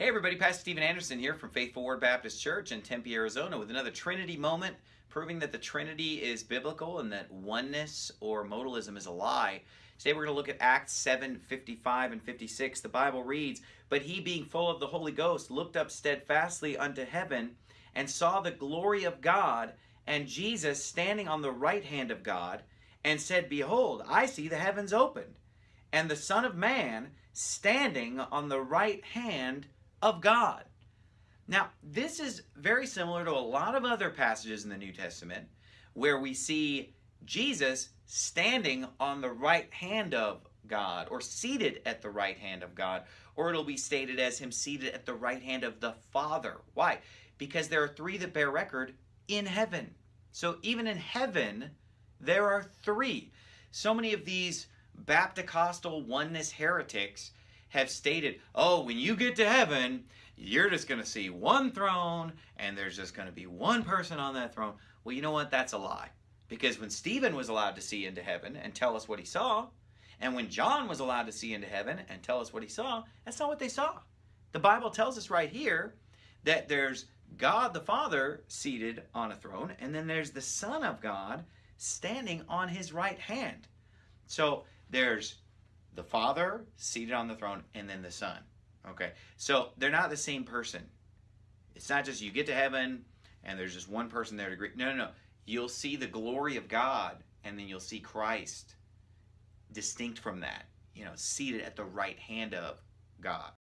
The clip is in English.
Hey everybody, Pastor Steven Anderson here from Faithful Word Baptist Church in Tempe, Arizona with another Trinity moment proving that the Trinity is biblical and that oneness or modalism is a lie. Today we're going to look at Acts 7, 55 and 56. The Bible reads, But he being full of the Holy Ghost looked up steadfastly unto heaven and saw the glory of God and Jesus standing on the right hand of God and said, Behold, I see the heavens opened and the Son of Man standing on the right hand of God. Now, this is very similar to a lot of other passages in the New Testament where we see Jesus standing on the right hand of God or seated at the right hand of God, or it'll be stated as him seated at the right hand of the Father. Why? Because there are three that bear record in heaven. So even in heaven, there are three. So many of these Baptist oneness heretics have stated, oh, when you get to heaven, you're just going to see one throne and there's just going to be one person on that throne. Well, you know what? That's a lie. Because when Stephen was allowed to see into heaven and tell us what he saw, and when John was allowed to see into heaven and tell us what he saw, that's not what they saw. The Bible tells us right here that there's God the Father seated on a throne, and then there's the Son of God standing on his right hand. So there's the Father seated on the throne, and then the Son. Okay, so they're not the same person. It's not just you get to heaven and there's just one person there to greet. No, no, no. You'll see the glory of God, and then you'll see Christ distinct from that. You know, seated at the right hand of God.